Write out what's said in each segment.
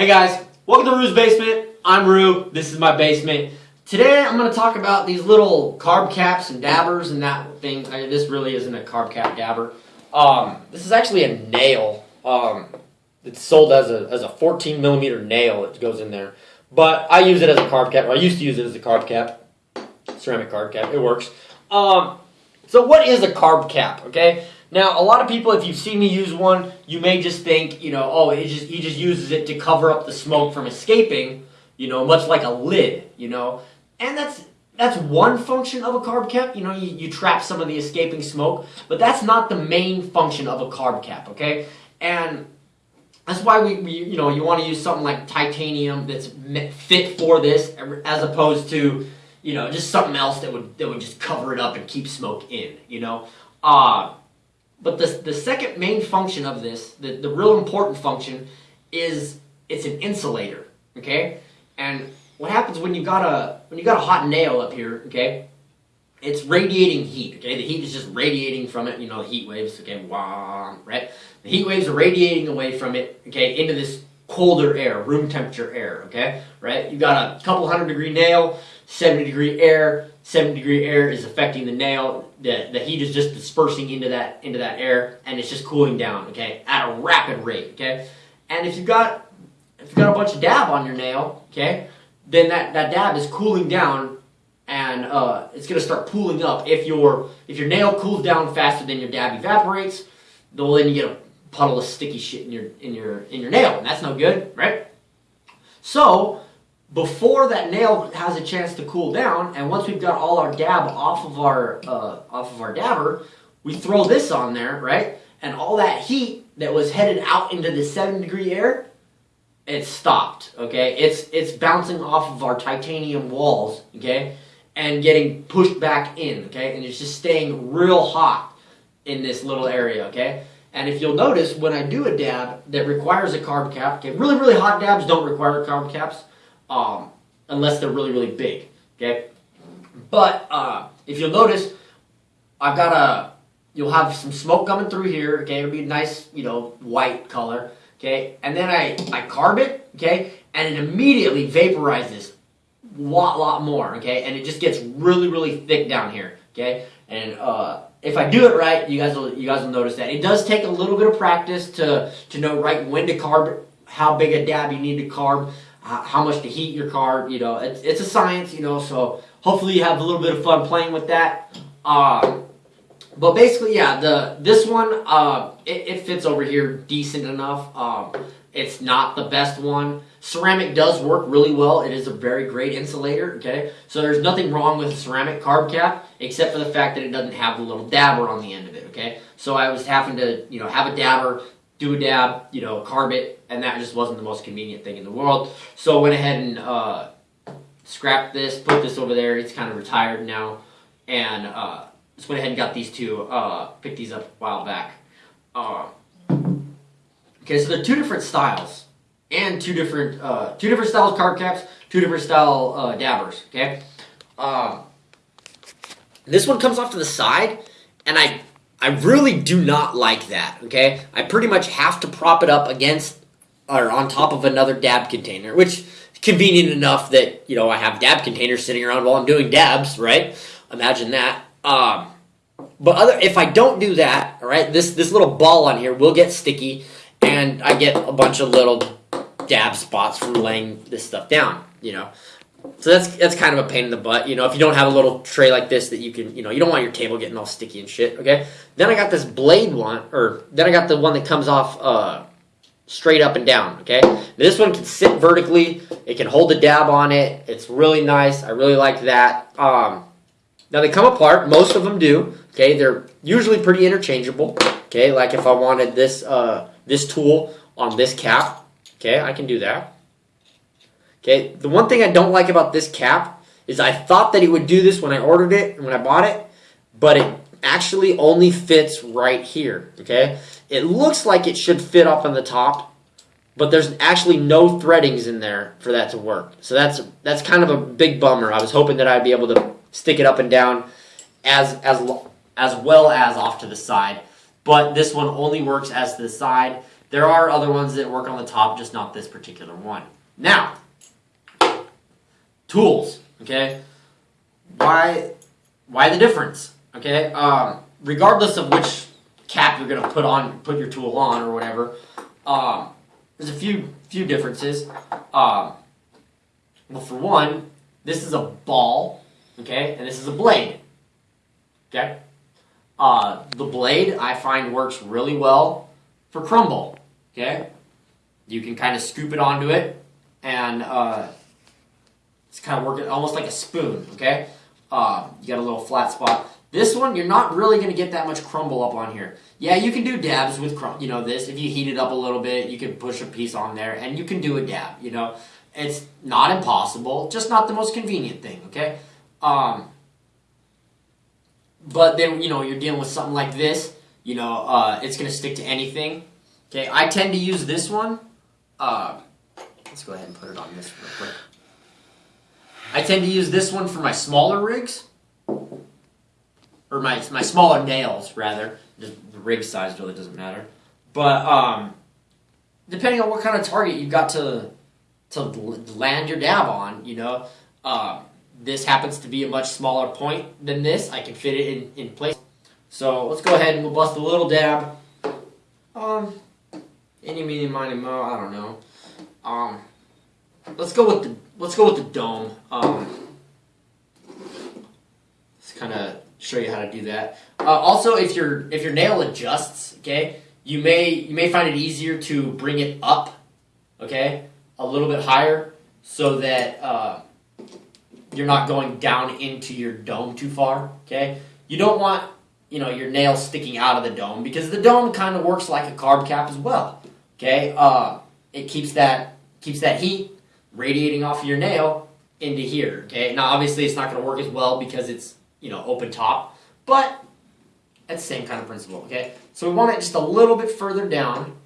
Hey guys, welcome to Rue's Basement. I'm Rue. This is my basement. Today I'm going to talk about these little carb caps and dabbers and that thing. I, this really isn't a carb cap dabber. Um, this is actually a nail. Um, it's sold as a as a 14 millimeter nail. It goes in there, but I use it as a carb cap. I used to use it as a carb cap, ceramic carb cap. It works. Um, so what is a carb cap? Okay. Now, a lot of people, if you've seen me use one, you may just think, you know, oh, it just he just uses it to cover up the smoke from escaping, you know, much like a lid, you know, and that's that's one function of a carb cap. You know, you, you trap some of the escaping smoke, but that's not the main function of a carb cap. Okay, and that's why we, we you know you want to use something like titanium that's fit for this, as opposed to you know just something else that would that would just cover it up and keep smoke in. You know. Uh, but the, the second main function of this, the, the real important function, is it's an insulator, okay? And what happens when you got a when you got a hot nail up here, okay? It's radiating heat, okay? The heat is just radiating from it, you know, the heat waves, okay, wah, right? The heat waves are radiating away from it, okay, into this colder air, room temperature air, okay? Right? You got a couple hundred degree nail, 70 degree air, 70 degree air is affecting the nail. The, the heat is just dispersing into that into that air and it's just cooling down, okay, at a rapid rate, okay? And if you've got if you've got a bunch of dab on your nail, okay, then that, that dab is cooling down and uh, it's gonna start pooling up. If your if your nail cools down faster than your dab evaporates, well then you get a puddle of sticky shit in your in your in your nail, and that's no good, right? So before that nail has a chance to cool down, and once we've got all our dab off of our uh, off of our dabber, we throw this on there, right? And all that heat that was headed out into the seven degree air, it stopped. Okay, it's it's bouncing off of our titanium walls, okay, and getting pushed back in, okay, and it's just staying real hot in this little area, okay. And if you'll notice, when I do a dab that requires a carb cap, okay, really, really hot dabs don't require carb caps um, unless they're really, really big, okay? But uh, if you'll notice, I've got a, you'll have some smoke coming through here, okay? It'll be a nice, you know, white color, okay? And then I, I carb it, okay? And it immediately vaporizes a lot, lot more, okay? And it just gets really, really thick down here, okay? And uh, if I do it right, you guys will you guys will notice that it does take a little bit of practice to to know right when to carb, how big a dab you need to carb how much to heat your car. You know, it's, it's a science, you know, so hopefully you have a little bit of fun playing with that. Um, but basically, yeah, the this one, uh, it, it, fits over here decent enough. Um, it's not the best one. Ceramic does work really well. It is a very great insulator, okay? So there's nothing wrong with a ceramic carb cap, except for the fact that it doesn't have the little dabber on the end of it, okay? So I was having to, you know, have a dabber do a dab, you know, carb it, and that just wasn't the most convenient thing in the world. So I went ahead and uh, scrapped this, put this over there. It's kind of retired now, and uh, just went ahead and got these two, uh, picked these up a while back. Uh, okay, so they're two different styles, and two different uh, two different styles carb caps, two different style uh, dabbers. Okay, um, this one comes off to the side, and I I really do not like that, okay? I pretty much have to prop it up against or on top of another dab container, which convenient enough that, you know, I have dab containers sitting around while I'm doing dabs, right? Imagine that. Um, but other if I don't do that, all right, this this little ball on here will get sticky and I get a bunch of little dab spots from laying this stuff down, you know. So that's that's kind of a pain in the butt, you know, if you don't have a little tray like this that you can, you know, you don't want your table getting all sticky and shit, okay? Then I got this blade one, or then I got the one that comes off uh, straight up and down, okay? This one can sit vertically, it can hold a dab on it, it's really nice, I really like that. Um, now they come apart, most of them do, okay? They're usually pretty interchangeable, okay? Like if I wanted this, uh, this tool on this cap, okay, I can do that. Okay, the one thing I don't like about this cap is I thought that it would do this when I ordered it and when I bought it, but it actually only fits right here, okay? It looks like it should fit up on the top, but there's actually no threadings in there for that to work. So that's that's kind of a big bummer. I was hoping that I'd be able to stick it up and down as as as well as off to the side, but this one only works as the side There are other ones that work on the top, just not this particular one. Now, tools. Okay, why why the difference? Okay, um, regardless of which cap you're gonna put on, put your tool on or whatever. Um, there's a few few differences. Um, well, for one, this is a ball, okay, and this is a blade. Okay, uh, the blade I find works really well for crumble. Okay, you can kind of scoop it onto it, and uh, it's kind of working almost like a spoon. Okay, uh, you got a little flat spot. This one, you're not really going to get that much crumble up on here. Yeah, you can do dabs with, you know, this. If you heat it up a little bit, you can push a piece on there, and you can do a dab, you know. It's not impossible, just not the most convenient thing, okay? Um, but then, you know, you're dealing with something like this, you know, uh, it's going to stick to anything. Okay, I tend to use this one. Uh, let's go ahead and put it on this real quick. I tend to use this one for my smaller rigs or my my smaller nails rather. The rig size really doesn't matter. But um, depending on what kind of target you've got to to land your dab on, you know, uh, this happens to be a much smaller point than this. I can fit it in, in place. So let's go ahead and we'll bust a little dab. Um, any, meeny, miny, mo. I don't know. Um, let's go with the let's go with the dome. Um, let's kind of show you how to do that. Uh, also, if your if your nail adjusts, okay, you may you may find it easier to bring it up, okay, a little bit higher, so that uh, you're not going down into your dome too far. Okay, you don't want you know your nail sticking out of the dome because the dome kind of works like a carb cap as well. Okay, uh, it keeps that keeps that heat radiating off of your nail into here. Okay, now obviously it's not going to work as well because it's you know, open top, but it's the same kind of principle, okay? So we want it just a little bit further down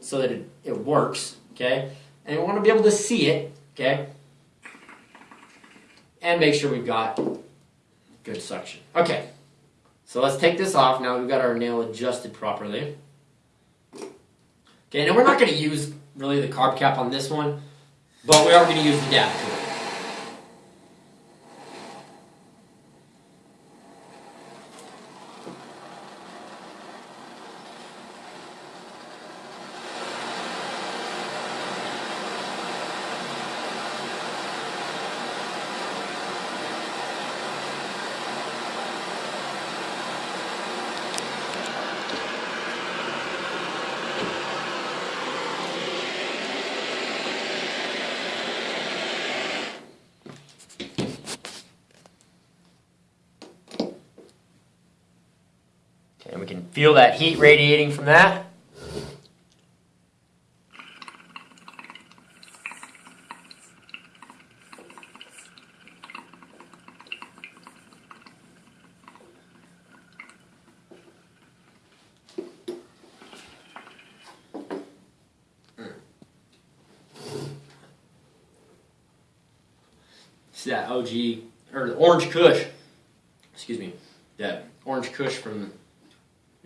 so that it, it works, okay? And we want to be able to see it, okay? And make sure we've got good suction. Okay, so let's take this off. Now we've got our nail adjusted properly. Okay, now we're not going to use really the carb cap on this one, but we are going to use the dab tool. And we can feel that heat radiating from that. See that OG, or the Orange Kush, excuse me, that Orange Kush from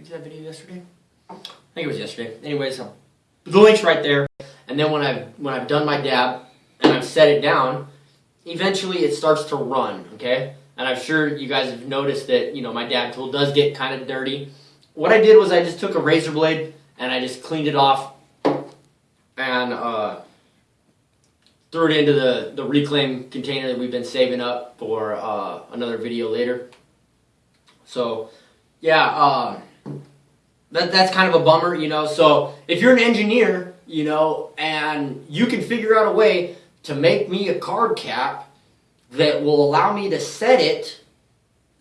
did that video yesterday. I think it was yesterday. Anyways, so the link's right there. And then when I've when I've done my dab and I've set it down, eventually it starts to run. Okay, and I'm sure you guys have noticed that you know my dab tool does get kind of dirty. What I did was I just took a razor blade and I just cleaned it off and uh, threw it into the the reclaim container that we've been saving up for uh, another video later. So yeah. Uh, that, that's kind of a bummer, you know. So if you're an engineer, you know, and you can figure out a way to make me a carb cap that will allow me to set it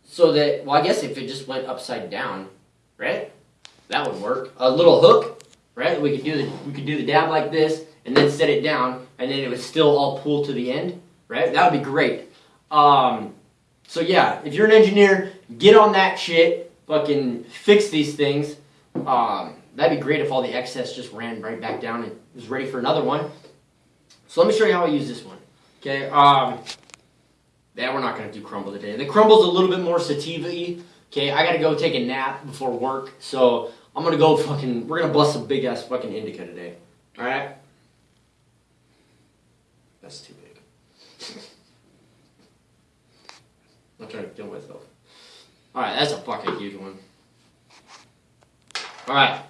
so that, well, I guess if it just went upside down, right? That would work. A little hook, right? We could do the we could do the dab like this and then set it down, and then it would still all pull to the end, right? That would be great. Um, so yeah, if you're an engineer, get on that shit. Fucking fix these things. Um, that'd be great if all the excess just ran right back down and was ready for another one. So let me show you how I use this one. Okay, um, yeah, we're not going to do crumble today. The crumble's a little bit more sativa-y. Okay, I got to go take a nap before work, so I'm gonna go fucking. We're gonna bust a big ass fucking indica today. All right. That's too big. I'm trying to kill myself. All right, that's a fucking huge one. All right.